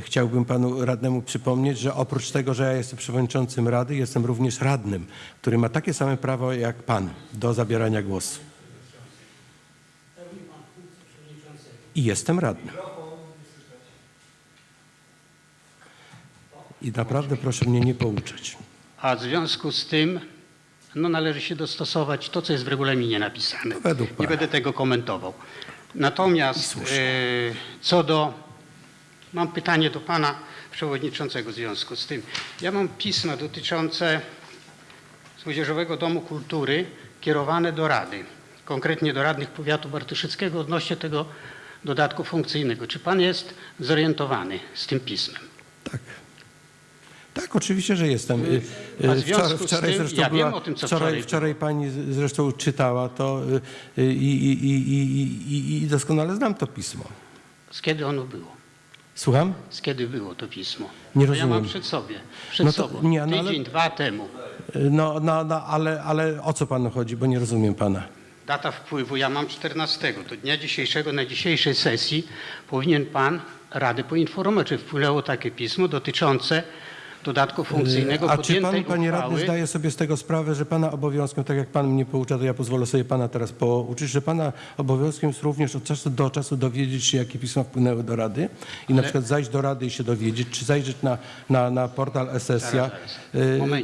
Chciałbym panu radnemu przypomnieć, że oprócz tego, że ja jestem przewodniczącym rady, jestem również radnym, który ma takie same prawo jak pan do zabierania głosu. I jestem radnym. I naprawdę proszę mnie nie pouczać. A w związku z tym no, należy się dostosować to, co jest w regulaminie napisane. Według Nie pana. będę tego komentował. Natomiast e, co do... Mam pytanie do pana przewodniczącego w związku z tym. Ja mam pisma dotyczące Młodzieżowego Domu Kultury kierowane do Rady, konkretnie do radnych powiatu bartoszyckiego odnośnie tego dodatku funkcyjnego. Czy pan jest zorientowany z tym pismem? Tak. Tak, oczywiście, że jestem. Y, y, tym, zresztą ja wiem była, o tym, co wczoraj, wczoraj wczoraj pani zresztą czytała to y, i, i, i, i doskonale znam to pismo. Z kiedy ono było? Słucham? Z kiedy było to pismo? Nie Bo Ja mam rozumiem. przed sobie, przed No to- sobą. nie, no ale- Tydzień, dwa temu. No, no, no ale, ale o co panu chodzi, bo nie rozumiem pana. Data wpływu ja mam 14. Do dnia dzisiejszego, na dzisiejszej sesji powinien pan Radę poinformować, czy wpłynęło takie pismo dotyczące dodatku funkcyjnego A czy pan, panie radny, uchwały. zdaje sobie z tego sprawę, że pana obowiązkiem, tak jak pan mnie poucza, to ja pozwolę sobie pana teraz pouczyć, że pana obowiązkiem jest również od czasu do czasu dowiedzieć się, jakie pisma wpłynęły do Rady i na przykład zajść do Rady i się dowiedzieć, czy zajrzeć na, na, na portal Esesja.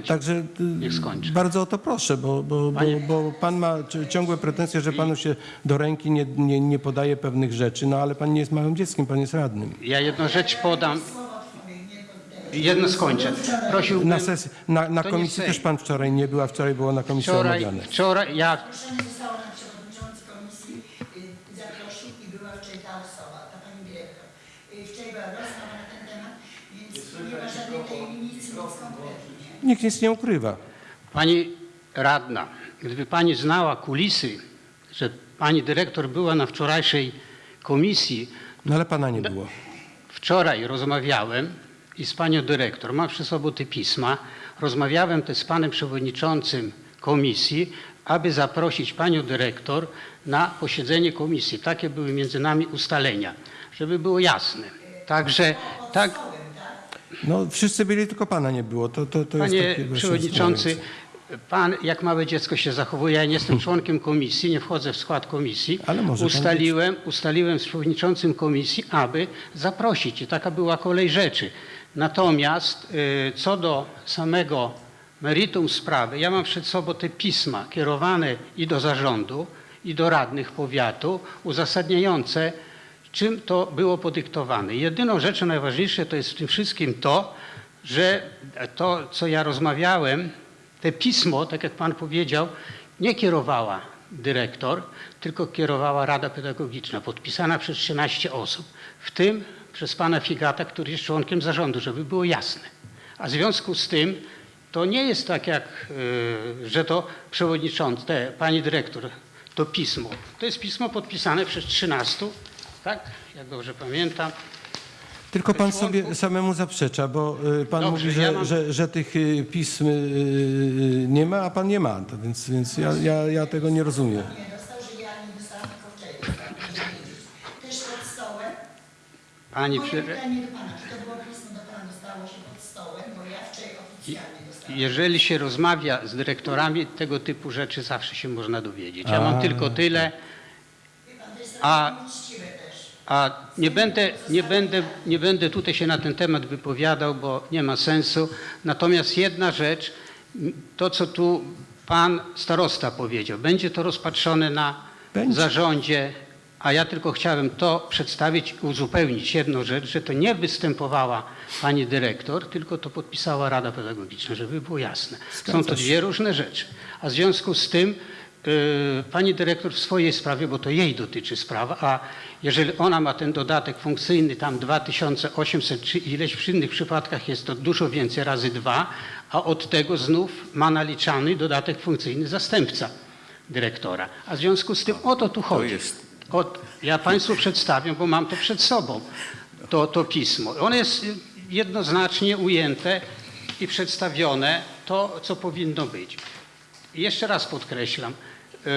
Także skończę. bardzo o to proszę, bo, bo, bo, bo pan ma ci- ciągłe pretensje, że panu się do ręki nie, nie, nie podaje pewnych rzeczy, no ale pan nie jest małym dzieckiem, pan jest radnym. Ja jedną rzecz podam. Jedno skończę. Prosiłbym, Na, sesji, na, na komisji też pan wczoraj nie był, a wczoraj było na komisji wczoraj, omawiane. wczoraj ja Zaproszenie zostało na przewodniczący komisji, y, zaprosił i była wczoraj ta osoba, ta pani dyrektor. Y, Wczoraj była rozmowa na ten temat, więc nie ma żadnej tajemnicy, nic konkretnie. Nikt nic nie ukrywa. Pani radna, gdyby pani znała kulisy, że pani dyrektor była na wczorajszej komisji, No ale pana nie było. wczoraj rozmawiałem i z panią dyrektor, mam przy sobie te pisma, rozmawiałem też z panem przewodniczącym komisji, aby zaprosić panią dyrektor na posiedzenie komisji. Takie były między nami ustalenia, żeby było jasne. Także tak, No wszyscy byli, tylko pana nie było. To, to, to jest panie takie dość przewodniczący, pan jak małe dziecko się zachowuje. Ja nie jestem członkiem komisji, nie wchodzę w skład komisji. Ale może ustaliłem, ustaliłem z przewodniczącym komisji, aby zaprosić i taka była kolej rzeczy. Natomiast y, co do samego meritum sprawy, ja mam przed sobą te pisma kierowane i do zarządu, i do radnych powiatu, uzasadniające, czym to było podyktowane. Jedyną rzeczą najważniejszą to jest w tym wszystkim to, że to, co ja rozmawiałem, te pismo, tak jak pan powiedział, nie kierowała dyrektor, tylko kierowała Rada Pedagogiczna, podpisana przez 13 osób, w tym przez pana Figata, który jest członkiem zarządu, żeby było jasne. A w związku z tym to nie jest tak jak, y, że to przewodniczący, te, pani dyrektor, to pismo. To jest pismo podpisane przez 13, tak? Jak dobrze pamiętam. Tylko pan sobie samemu zaprzecza, bo y, pan Dobrze, mówi, że, ja mam- że, że tych y, pism nie ma, a pan nie ma. Więc więc ja, ja, ja tego nie rozumiem. Pani przy... pytanie do pana, czy to było pismo do pana dostało się pod stołem, bo ja wczoraj oficjalnie dostałam. Jeżeli się rozmawia z dyrektorami, tego typu rzeczy zawsze się można dowiedzieć. Ja mam A, tylko tyle, Wie pan, to jest A- a, uczciwe też. a nie będę, nie, będę, nie będę tutaj się na ten temat wypowiadał, bo nie ma sensu. Natomiast jedna rzecz, m, to co tu pan starosta powiedział, będzie to rozpatrzone na Będzie. zarządzie, a ja tylko chciałem to przedstawić i uzupełnić jedną rzecz, że to nie występowała pani dyrektor, tylko to podpisała Rada Pedagogiczna, żeby było jasne. Są to dwie różne rzeczy. A w związku z tym y, pani dyrektor w swojej sprawie, bo to jej dotyczy sprawa, a jeżeli ona ma ten dodatek funkcyjny tam 2800 czy ileś, w innych przypadkach jest to dużo więcej razy dwa, a od tego znów ma naliczany dodatek funkcyjny zastępca dyrektora. A w związku z tym o to tu chodzi. jest- Ja Państwu przedstawię, bo mam to przed sobą, to, to pismo. Ono jest jednoznacznie ujęte i przedstawione to, co powinno być. I jeszcze raz podkreślam, yy,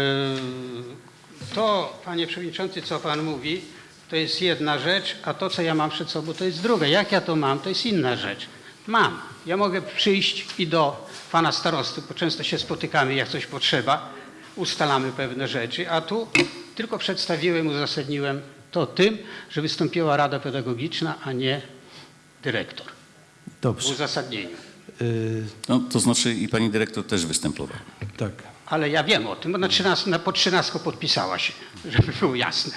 to, panie przewodniczący, co pan mówi, to jest jedna rzecz, a to, co ja mam przed sobą, to jest druga. Jak ja to mam, to jest inna rzecz. Mam. Ja mogę przyjść i do pana starosty, bo często się spotykamy, jak coś potrzeba, ustalamy pewne rzeczy, a tu tylko przedstawiłem, uzasadniłem to tym, że wystąpiła Rada Pedagogiczna, a nie dyrektor w Dobrze. uzasadnieniu. Y, No, to znaczy i pani dyrektor też występowała. tak. Ale ja wiem o tym, bo na 13, na, po 13 podpisała się, żeby było jasne.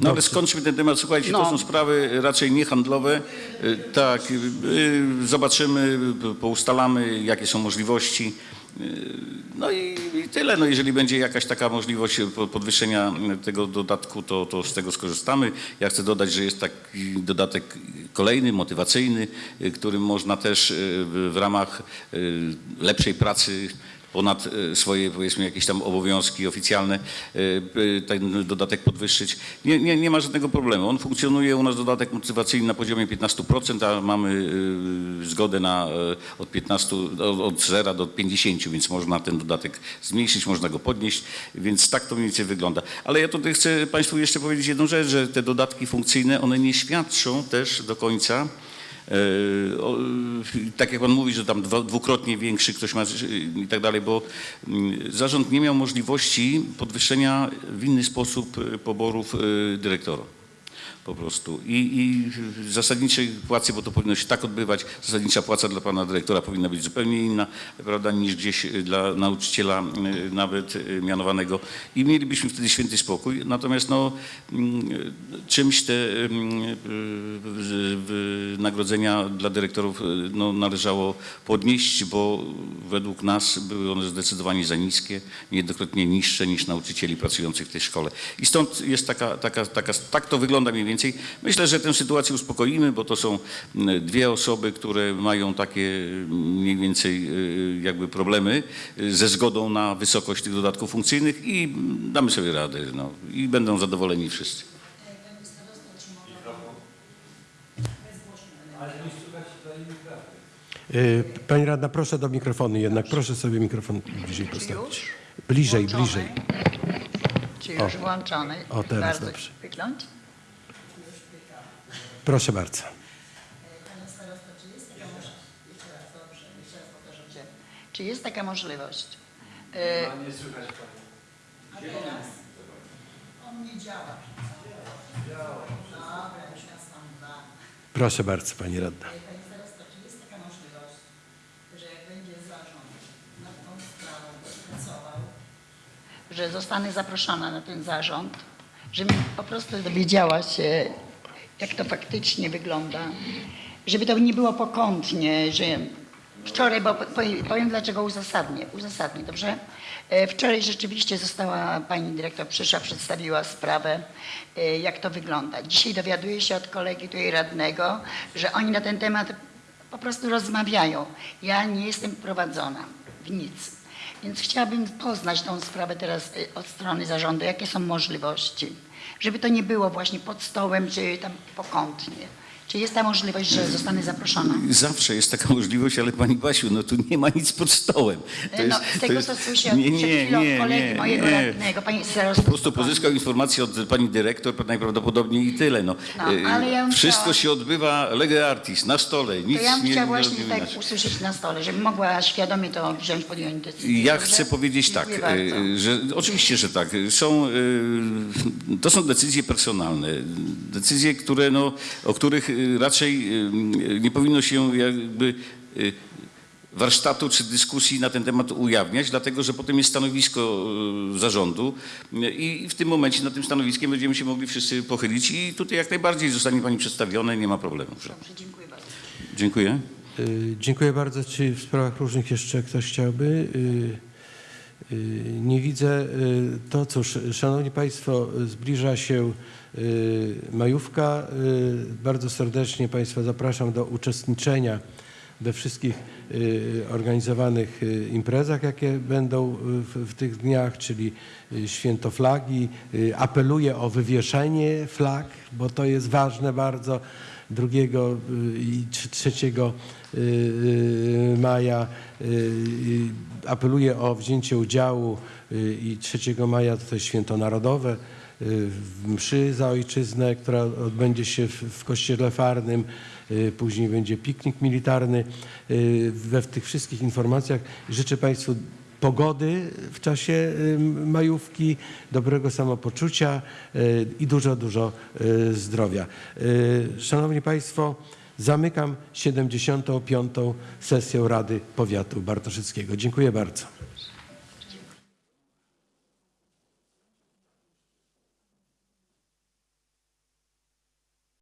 No ale skończmy ten temat. Słuchajcie, to No. są sprawy raczej niehandlowe. Y, Tak, y, y, zobaczymy, y, poustalamy, jakie są możliwości. Y, No i, i tyle. No jeżeli będzie jakaś taka możliwość po- podwyższenia tego dodatku, to, to z tego skorzystamy. Ja chcę dodać, że jest taki dodatek kolejny, motywacyjny, y, którym można też y, w, ramach y, lepszej pracy ponad e, swoje powiedzmy jakieś tam obowiązki oficjalne e, e, ten dodatek podwyższyć. Nie, nie, nie ma żadnego problemu. On funkcjonuje u nas dodatek motywacyjny na poziomie 15%, a mamy zgodę na od 15, od- od 0 do 50, więc można ten dodatek zmniejszyć, można go podnieść, więc tak to mniej więcej wygląda. Ale ja tutaj chcę Państwu jeszcze powiedzieć jedną rzecz, że te dodatki funkcyjne, one nie świadczą też do końca o, tak jak pan mówi, że tam dwukrotnie większy ktoś ma e, i tak dalej, bo mm, zarząd nie miał możliwości podwyższenia w inny sposób e, poborów e, dyrektora. Po prostu. I, I zasadniczej płacy, bo to powinno się tak odbywać, zasadnicza płaca dla pana dyrektora powinna być zupełnie inna, prawda, niż gdzieś e, dla nauczyciela e, nawet e, mianowanego. I mielibyśmy wtedy święty spokój. Natomiast no, mm, czymś te mm, wynagrodzenia dla dyrektorów no, należało podnieść, bo według nas były one zdecydowanie za niskie, niejednokrotnie niższe niż nauczycieli pracujących w tej szkole. I stąd jest taka, taka, taka, tak to wygląda mniej więcej. Myślę, że tę sytuację uspokoimy, bo to są dwie osoby, które mają takie mniej więcej e, jakby problemy e, ze zgodą na wysokość tych dodatków funkcyjnych i damy sobie radę. No, I będą zadowoleni wszyscy. Y, Pani radna, proszę do mikrofonu jednak. Proszę sobie mikrofon bliżej postawić. Bliżej, Włączony. bliżej. Czy już włączony? O, teraz Bardzo dobrze. Wygląd? Proszę bardzo. Czy jest taka możliwość? Jeszcze raz, dobrze, jeszcze raz powtarzam cię. Czy jest taka możliwość? E, Nie słychać Pani. a teraz? On nie działa. Dobra, już nas tam dwa. Proszę bardzo, pani radna. E, Panie starosto, czy jest taka możliwość, że jak będzie zarząd nad tą sprawą pracował, że zostanę zaproszona na ten zarząd, żebym po prostu dowiedziała się, jak to faktycznie wygląda, żeby to nie było pokątnie, że wczoraj, bo powiem, dlaczego uzasadnię, uzasadnię, dobrze? E, Wczoraj rzeczywiście została pani dyrektor przyszła, przedstawiła sprawę, e, jak to wygląda. Dzisiaj dowiaduję się od kolegi tutaj radnego, że oni na ten temat po prostu rozmawiają. Ja nie jestem prowadzona w nic. Więc chciałabym poznać tą sprawę teraz y, od strony zarządu, jakie są możliwości, żeby to nie było właśnie pod stołem, czy tam pokątnie. Czy jest ta możliwość, że zostanę zaproszona? Zawsze jest taka możliwość, ale pani Basiu, no tu nie ma nic pod stołem. To no, z tego, co słyszę od nie, nie, chwilą nie, kolegi nie, mojego nie. radnego, pani Po prostu pozyskał informację od pani dyrektor najprawdopodobniej i tyle. No. No, E, ale ja Wszystko chciała- się odbywa lege artis, na stole. Nic To ja bym nie, chciała nie właśnie robimy tak usłyszeć na stole, żebym mogła świadomie to wziąć, podjąć decyzję. Ja dobrze? chcę powiedzieć tak, e, że oczywiście, że tak. Są, e, to są decyzje personalne, decyzje, które, no, o których raczej e, nie powinno się jakby e, warsztatu czy dyskusji na ten temat ujawniać, dlatego że potem jest stanowisko zarządu i w tym momencie na tym stanowiskiem będziemy się mogli wszyscy pochylić i tutaj jak najbardziej zostanie Pani przedstawione, nie ma problemu. Dobrze, dziękuję bardzo. Dziękuję. Y, Dziękuję bardzo. Czy w sprawach różnych jeszcze ktoś chciałby? Y, y, Nie widzę. Y, To cóż, Szanowni Państwo, zbliża się y, majówka. Y, Bardzo serdecznie Państwa zapraszam do uczestniczenia we wszystkich y, organizowanych y, imprezach, jakie będą w, tych dniach, czyli y, święto flagi. Y, Apeluję o wywieszenie flag, bo to jest ważne bardzo. 2 i 3 maja y, y, apeluję o wzięcie udziału y, i 3 maja to jest święto narodowe y, mszy za ojczyznę, która odbędzie się w, kościele farnym. Y, Później będzie piknik militarny. Y, We w tych wszystkich informacjach życzę Państwu pogody w czasie y, majówki, dobrego samopoczucia i dużo, dużo zdrowia. Szanowni Państwo, zamykam 75. sesję Rady Powiatu Bartoszyckiego. Dziękuję bardzo.